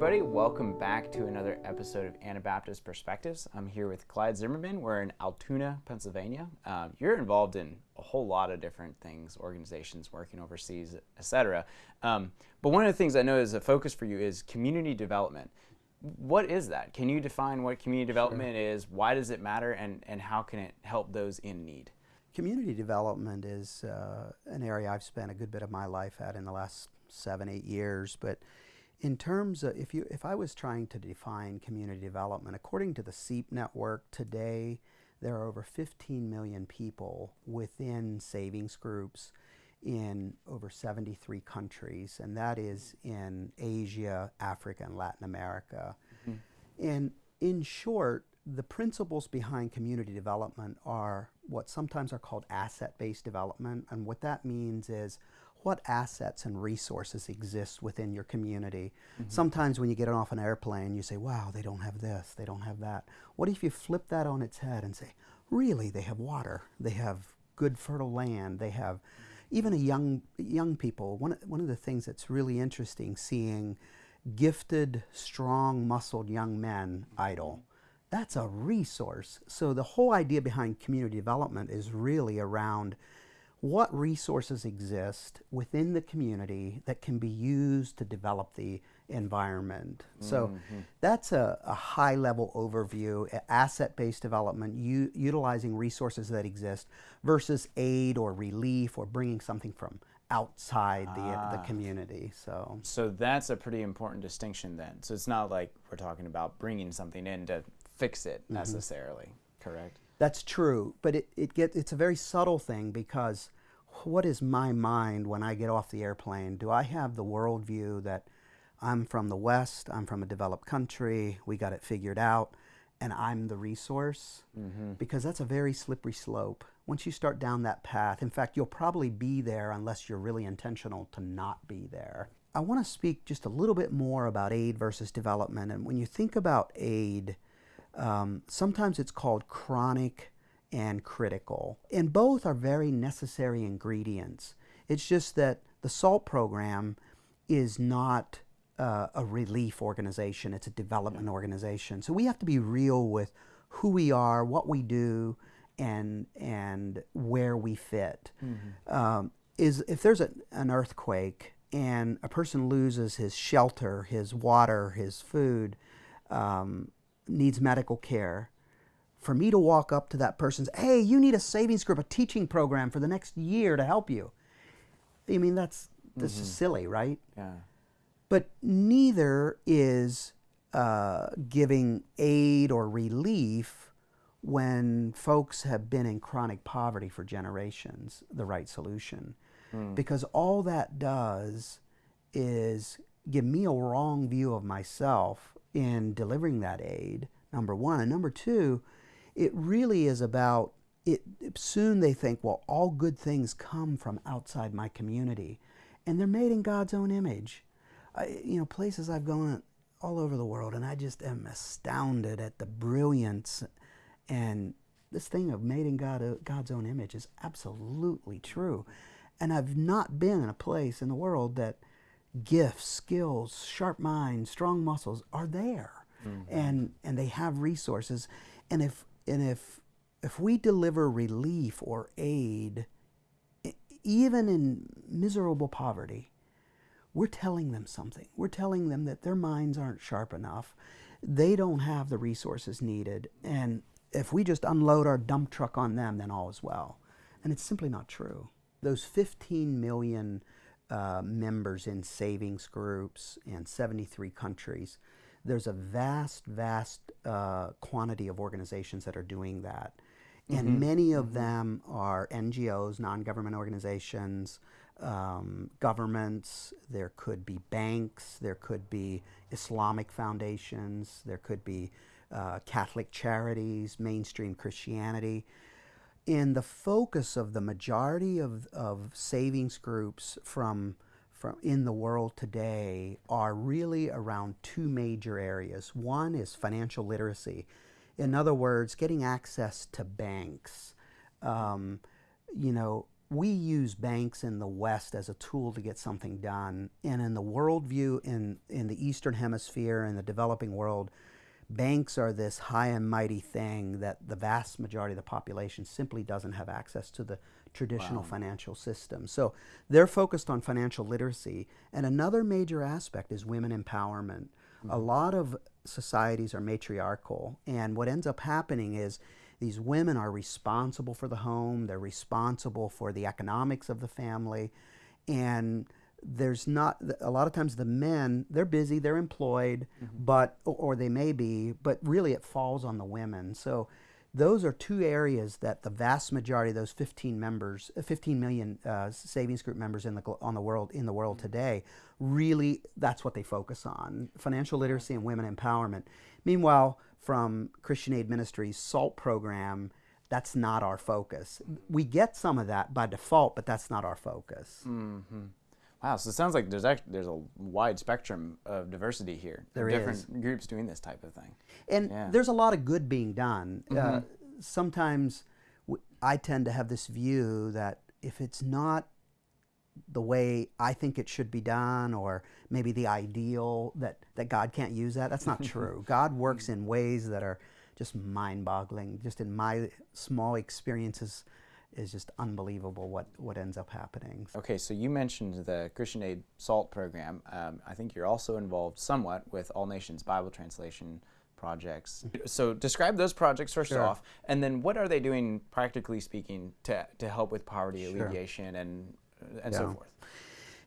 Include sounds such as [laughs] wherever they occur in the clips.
everybody. Welcome back to another episode of Anabaptist Perspectives. I'm here with Clyde Zimmerman. We're in Altoona, Pennsylvania. Um, you're involved in a whole lot of different things, organizations working overseas, etc. Um, but one of the things I know is a focus for you is community development. What is that? Can you define what community development sure. is? Why does it matter? And, and how can it help those in need? Community development is uh, an area I've spent a good bit of my life at in the last seven, eight years. But in terms of if you if I was trying to define community development, according to the SEEP network today, there are over 15 million people within savings groups in over 73 countries, and that is in Asia, Africa, and Latin America. Mm-hmm. And in short, the principles behind community development are what sometimes are called asset based development. And what that means is what assets and resources exist within your community. Mm-hmm. Sometimes when you get off an airplane, you say, wow, they don't have this, they don't have that. What if you flip that on its head and say, really, they have water, they have good fertile land, they have even a young young people. One, one of the things that's really interesting seeing gifted, strong, muscled young men idle. That's a resource. So the whole idea behind community development is really around what resources exist within the community that can be used to develop the environment. So mm-hmm. that's a, a, high level overview, asset based development, u- utilizing resources that exist versus aid or relief or bringing something from outside the, ah. the community. So, so that's a pretty important distinction then. So it's not like we're talking about bringing something in to fix it mm-hmm. necessarily, correct? That's true, but it, it get, it's a very subtle thing because what is my mind when I get off the airplane? Do I have the worldview that I'm from the West, I'm from a developed country, we got it figured out, and I'm the resource? Mm-hmm. Because that's a very slippery slope. Once you start down that path, in fact, you'll probably be there unless you're really intentional to not be there. I want to speak just a little bit more about aid versus development. And when you think about aid, um, sometimes it's called chronic and critical. And both are very necessary ingredients. It's just that the SALT program is not uh, a relief organization, it's a development organization. So we have to be real with who we are, what we do, and, and where we fit. Mm-hmm. Um, is if there's a, an earthquake and a person loses his shelter, his water, his food, um, needs medical care, for me to walk up to that person and say, hey, you need a savings group, a teaching program for the next year to help you. I mean, that's, this mm-hmm. is silly, right? Yeah. But neither is uh, giving aid or relief when folks have been in chronic poverty for generations the right solution. Mm. Because all that does is give me a wrong view of myself in delivering that aid, number one. And number two, it really is about it soon they think well all good things come from outside my community and they're made in god's own image I, you know places i've gone all over the world and i just am astounded at the brilliance and this thing of made in God, uh, god's own image is absolutely true and i've not been in a place in the world that gifts skills sharp minds strong muscles are there mm-hmm. and and they have resources and if and if if we deliver relief or aid, even in miserable poverty, we're telling them something. We're telling them that their minds aren't sharp enough. They don't have the resources needed. And if we just unload our dump truck on them, then all is well. And it's simply not true. Those 15 million uh, members in savings groups in 73 countries, there's a vast, vast uh, quantity of organizations that are doing that. And mm-hmm. many of mm-hmm. them are NGOs, non government organizations, um, governments, there could be banks, there could be Islamic foundations, there could be uh, Catholic charities, mainstream Christianity. And the focus of the majority of, of savings groups from from in the world today are really around two major areas. One is financial literacy. In other words, getting access to banks. Um, you know, we use banks in the West as a tool to get something done. And in the worldview in, in the Eastern Hemisphere and the developing world, banks are this high and mighty thing that the vast majority of the population simply doesn't have access to the traditional wow. financial system. So they're focused on financial literacy. And another major aspect is women empowerment. Mm-hmm. A lot of societies are matriarchal. And what ends up happening is these women are responsible for the home, they're responsible for the economics of the family, and there's not a lot of times the men they're busy they're employed mm-hmm. but or they may be but really it falls on the women so those are two areas that the vast majority of those 15 members 15 million uh, savings group members in the on the world in the world mm-hmm. today really that's what they focus on financial literacy and women empowerment meanwhile from Christian Aid Ministries SALT program, that's not our focus. We get some of that by default, but that's not our focus. Mm-hmm. Wow, so it sounds like there's actually there's a wide spectrum of diversity here. There different is. groups doing this type of thing, and yeah. there's a lot of good being done. Uh, mm-hmm. Uh, sometimes w- I tend to have this view that if it's not the way I think it should be done, or maybe the ideal that, that God can't use that. That's not true. [laughs] God works in ways that are just mind boggling. Just in my small experiences, is just unbelievable what, what ends up happening. Okay, so you mentioned the Christian Aid SALT program. Um, I think you're also involved somewhat with All Nations Bible Translation projects. So describe those projects first sure. off, and then what are they doing, practically speaking, to, to help with poverty sure. alleviation and and yeah. so forth.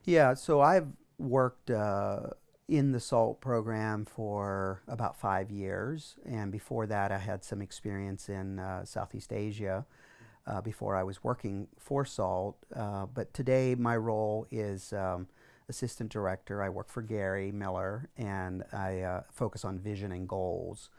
Yeah, so I've worked uh, in the SALT program for about five years, and before that, I had some experience in uh, Southeast Asia. Uh, before I was working for SALT, uh, but today my role is um, assistant director. I work for Gary Miller, and I uh, focus on vision and goals.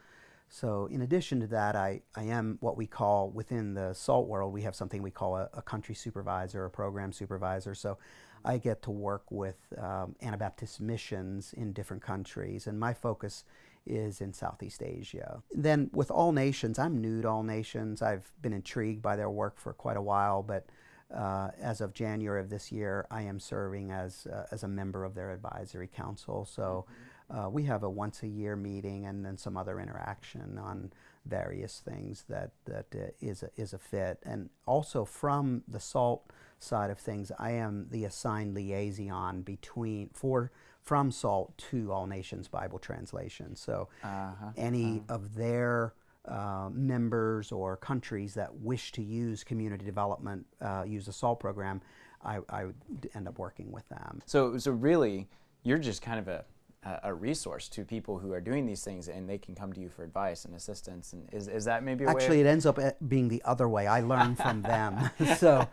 So in addition to that, I, I am what we call within the SALT world, we have something we call a, a country supervisor, a program supervisor. So I get to work with um, Anabaptist missions in different countries, and my focus is in Southeast Asia. Then with All Nations, I'm new to All Nations. I've been intrigued by their work for quite a while, but uh, as of January of this year, I am serving as, uh, as a member of their advisory council. So mm-hmm uh, we have a once a year meeting and then some other interaction on various things that that uh, is a, is a fit. And also from the SALT side of things, I am the assigned liaison between for from SALT to All Nations Bible Translation. So uh-huh. any uh-huh. of their uh, members or countries that wish to use community development, uh, use the SALT program, I, I would end up working with them. So, so really, you're just kind of a a resource to people who are doing these things and they can come to you for advice and assistance and is, is that maybe actually it ends up eh, being the other way i learn from them [laughs] so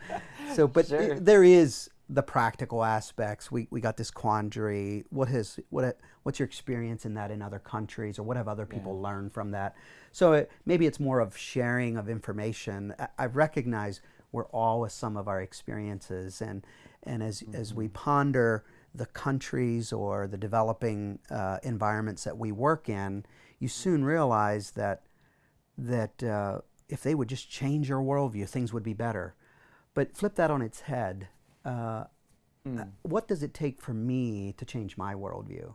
so but sure. it, there is the practical aspects we, we got this quandary what has what what's your experience in that in other countries or what have other people yeah. learned from that so it, maybe it's more of sharing of information i, I recognize we're all with some of our experiences and and as mm-hmm. as we mm-hmm. ponder the countries or the developing uh, environments that we work in, you soon realize that that uh, if they would just change your worldview, things would be better. But flip that on its head. Uh, mm. What does it take for me to change my worldview?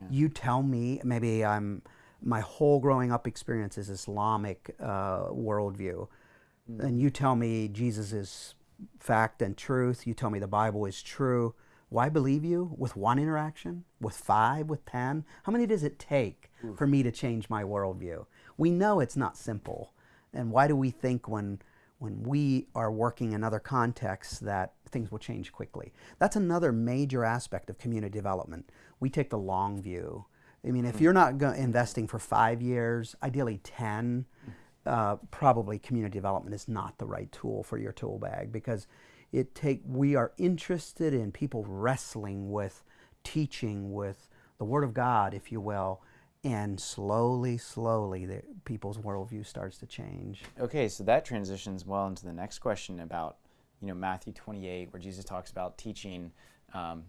Yeah. You tell me. Maybe I'm my whole growing up experience is Islamic uh, worldview, mm. and you tell me Jesus is fact and truth. You tell me the Bible is true why believe you with one interaction, with five, with ten? How many does it take Oof. for me to change my worldview? We know it's not simple. And why do we think when, when we are working in other contexts that things will change quickly? That's another major aspect of community development. We take the long view. I mean, if hmm. you're not investing for five years, ideally 10, uh, probably community development is not the right tool for your tool bag because it take we are interested in people wrestling with teaching with the word of god if you will and slowly slowly the, people's worldview starts to change okay so that transitions well into the next question about you know matthew 28 where jesus talks about teaching um,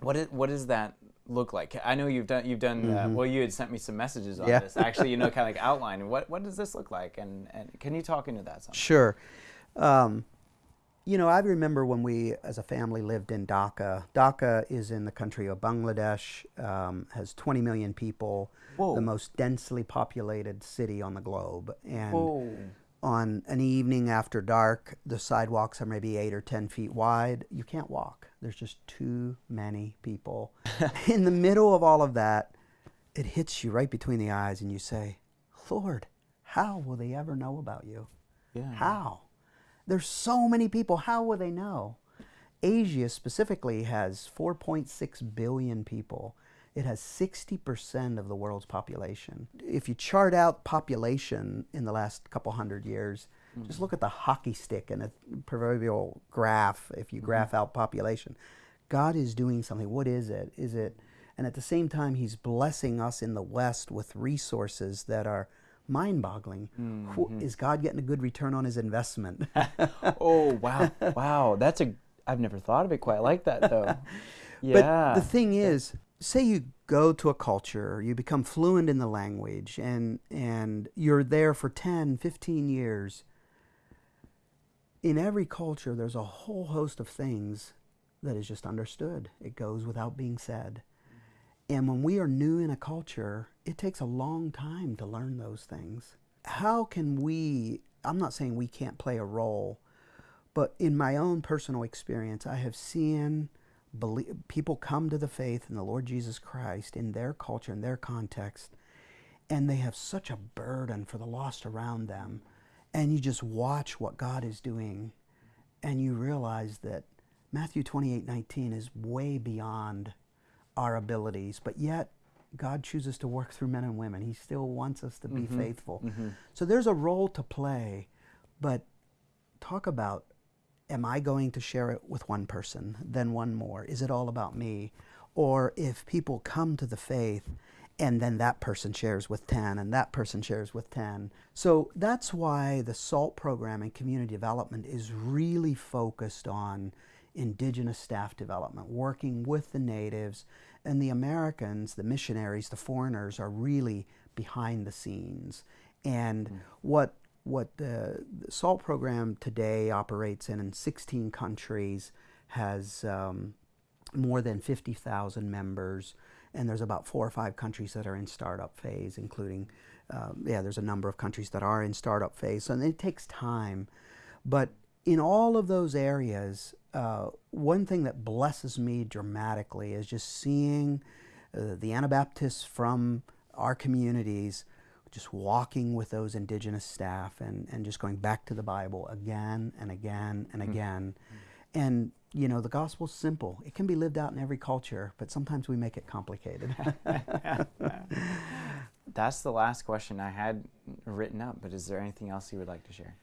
what, is, what does that look like? I know you've done you've done uh, mm-hmm. uh, well. You had sent me some messages on yeah. this. Actually, you know, [laughs] kind of like outline. What what does this look like? And and can you talk into that? Some? Sure. Um, You know, I remember when we, as a family, lived in Dhaka. Dhaka is in the country of Bangladesh, um, has 20 million people, Whoa. the most densely populated city on the globe. And Whoa. On an evening after dark, the sidewalks are maybe eight or 10 feet wide. You can't walk, there's just too many people. [laughs] [laughs] in the middle of all of that, it hits you right between the eyes, and you say, Lord, how will they ever know about you? Yeah. How? There's so many people. How will they know? Asia specifically has 4.6 billion people. It has 60% of the world's population. If you chart out population in the last couple hundred years, hmm. just look at the hockey stick and a proverbial graph if you hmm. graph out population. God is doing something. What is it? Is it and at the same time he's blessing us in the west with resources that are mind-boggling. Hmm, is God getting a good return on his investment? [laughs] Oh wow, [laughs] wow. That's a. I've never thought of it quite like that though. [laughs] yeah. But the thing is, say you go to a culture, you become fluent in the language, and, and you're there for 10, 15 years. In every culture, there's a whole host of things that is just understood. It goes without being said. And when we are new in a culture, it takes a long time to learn those things. How can we, I'm not saying we can't play a role, but in my own personal experience, I have seen belie- people come to the faith in the Lord Jesus Christ in their culture, in their context, and they have such a burden for the lost around them. And you just watch what God is doing, and you realize that Matthew 28 19 is way beyond our abilities, but yet God chooses to work through men and women. He still wants us to be mm-hmm. faithful. Mm-hmm. So there's a role to play, but talk about am I going to share it with one person, then one more? Is it all about me? Or if people come to the faith and then that person shares with 10 and that person shares with 10. So that's why the SALT program and community development is really focused on indigenous staff development, working with the natives and the Americans, the missionaries, the foreigners are really behind the scenes. And hmm. what what the, the SALT program today operates in in 16 countries has um, more than 50,000 members, and there's about four or five countries that are in startup phase, including, um, yeah, there's a number of countries that are in startup phase. And it takes time. But in all of those areas, uh, one thing that blesses me dramatically is just seeing uh, the Anabaptists from our communities just walking with those indigenous staff and, and just going back to the Bible again and again and again. And, you know, the gospel's simple. It can be lived out in every culture, but sometimes we make it complicated. [laughs] That's the last question I had written up. But is there anything else you would like to share?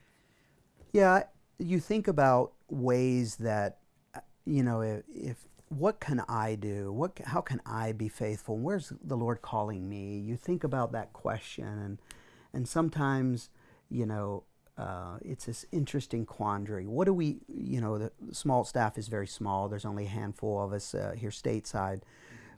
Yeah, you think about ways that, uh, you know, if, if what can I do? What, how can I be faithful? Where's the Lord calling me? You think about that question, and and sometimes, you know, uh, it's this interesting quandary. What do we, you know, the small staff is very small. There's only a handful of us uh, here stateside,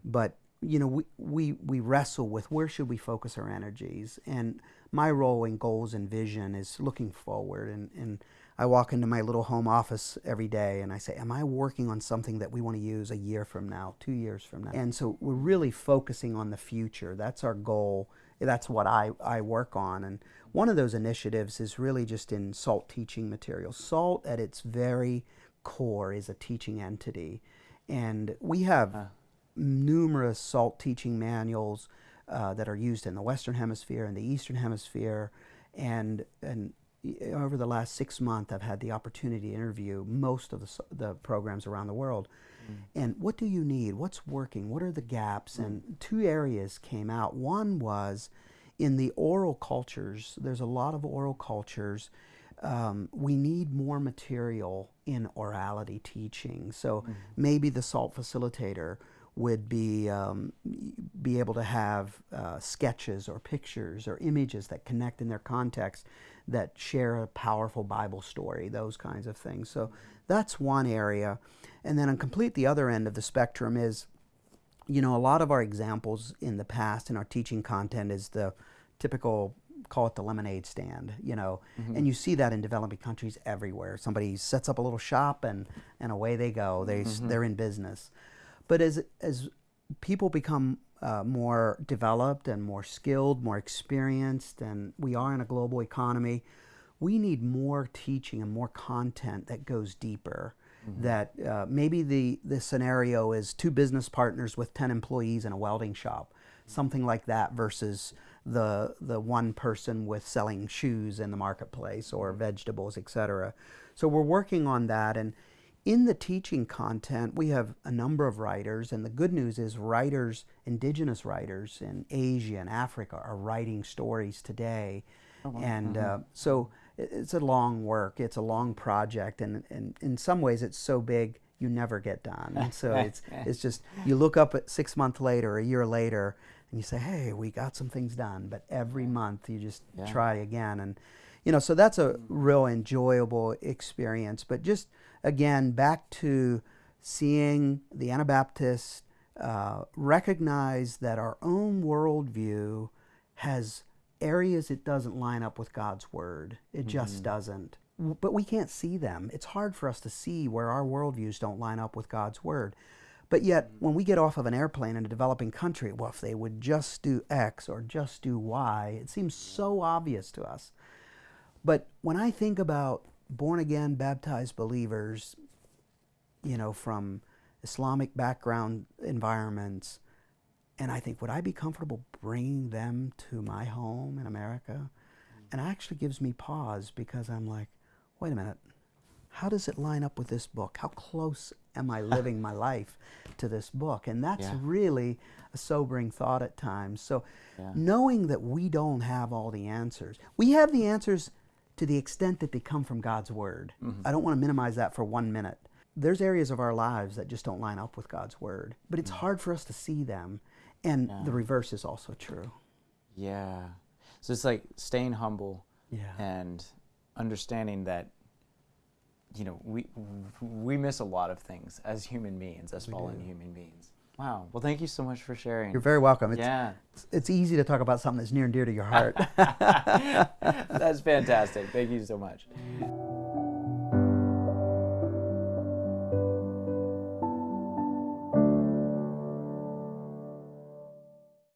but you know, we, we, we wrestle with where should we focus our energies. And my role in goals and vision is looking forward. And, and I walk into my little home office every day and I say, Am I working on something that we want to use a year from now, two years from now? And so we're really focusing on the future. That's our goal. That's what I, I work on. And one of those initiatives is really just in SALT teaching materials. SALT, at its very core, is a teaching entity. And we have numerous SALT teaching manuals uh, that are used in the Western Hemisphere and the Eastern Hemisphere. And, and over the last six months, I've had the opportunity to interview most of the, the programs around the world. And what do you need? What's working? What are the gaps? And two areas came out. One was in the oral cultures, there's a lot of oral cultures. Um, we need more material in orality teaching. So maybe the SALT facilitator would be um, be able to have uh, sketches or pictures or images that connect in their context that share a powerful Bible story, those kinds of things. So that's one area. And then on complete the other end of the spectrum is, you know, a lot of our examples in the past in our teaching content is the typical call it the lemonade stand, you know, mm-hmm. and you see that in developing countries everywhere. Somebody sets up a little shop and, and away they go. They, s mm-hmm. they're in business. But as, as people become uh, more developed and more skilled, more experienced, and we are in a global economy, we need more teaching and more content that goes deeper. That uh, maybe the, the scenario is two business partners with 10 employees in a welding shop, something like that, versus the, the one person with selling shoes in the marketplace or vegetables, etc. So we're working on that. And in the teaching content, we have a number of writers, and the good news is writers, indigenous writers in Asia and Africa, are writing stories today. And uh, so it's a long work, it's a long project, and, and in some ways it's so big you never get done. And so [laughs] it's, it's just, you look up at six months later, a year later, and you say, hey, we got some things done. But every month you just Yeah. try again. And, you know, so that's a real enjoyable experience. But just again, back to seeing the Anabaptists uh, recognize that our own worldview has areas it doesn't line up with God's word. It just doesn't. But we can't see them. It's hard for us to see where our worldviews don't line up with God's word. But yet, when we get off of an airplane in a developing country, well, if they would just do X or just do Y, it seems so obvious to us. But when I think about born again, baptized believers, you know, from Islamic background environments, and I think, would I be comfortable bringing them to my home in America? And it actually gives me pause because I'm like, wait a minute, how does it line up with this book? How close am I [laughs] living my life to this book? And that's Yeah. really a sobering thought at times. So, Yeah. knowing that we don't have all the answers, we have the answers to the extent that they come from God's Word. Mm-hmm. I don't want to minimize that for one minute. There's areas of our lives that just don't line up with God's Word, but it's mm. hard for us to see them. And the reverse is also true. Yeah. So it's like staying humble Yeah. and understanding that you know we we miss a lot of things as human beings, as fallen human beings. Wow. Well, thank you so much for sharing. You're very welcome. It's, yeah. it's, it's easy to talk about something that's near and dear to your [laughs] heart. That's fantastic. Thank you so much.